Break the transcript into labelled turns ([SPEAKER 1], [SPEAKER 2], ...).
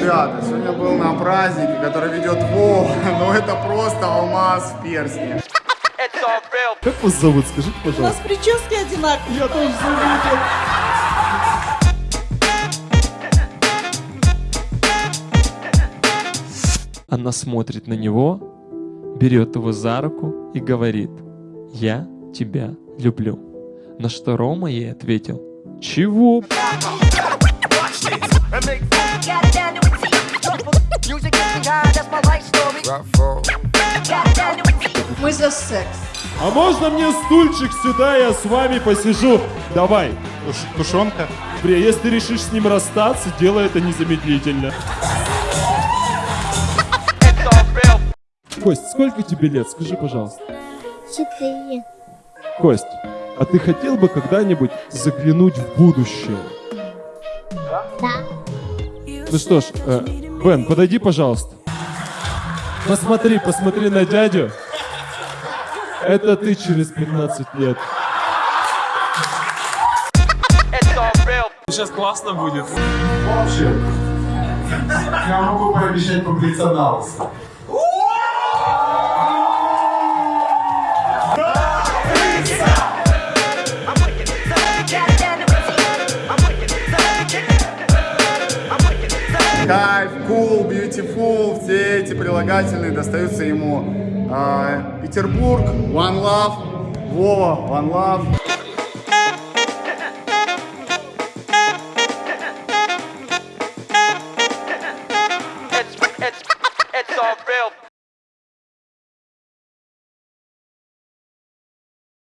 [SPEAKER 1] Ребята, сегодня был на празднике, который ведет Вова, но это просто алмаз в перстне.
[SPEAKER 2] Как вас зовут, скажите,
[SPEAKER 3] У нас
[SPEAKER 2] пожалуйста?
[SPEAKER 3] прически одинаковые.
[SPEAKER 2] Я тоже заметил. Она смотрит на него, берет его за руку и говорит, я тебя люблю. На что Рома ей ответил, чего?
[SPEAKER 3] Мы за секс.
[SPEAKER 2] А можно мне стульчик сюда, я с вами посижу? Давай.
[SPEAKER 1] Тушенка?
[SPEAKER 2] Бре, если ты решишь с ним расстаться, делай это незамедлительно. Кость, сколько тебе лет? Скажи, пожалуйста.
[SPEAKER 4] Четыре.
[SPEAKER 2] Кость, а ты хотел бы когда-нибудь заглянуть в будущее?
[SPEAKER 4] Да.
[SPEAKER 2] Ну что ж, э, Бен, подойди, пожалуйста. Посмотри, посмотри на дядю. Это ты через 15 лет.
[SPEAKER 5] Сейчас классно будет.
[SPEAKER 1] В общем, я могу пообещать побриться на кайф, cool, beautiful, все эти прилагательные достаются ему. А, Петербург, One Love, Вова, One Love. It's, it's, it's all real.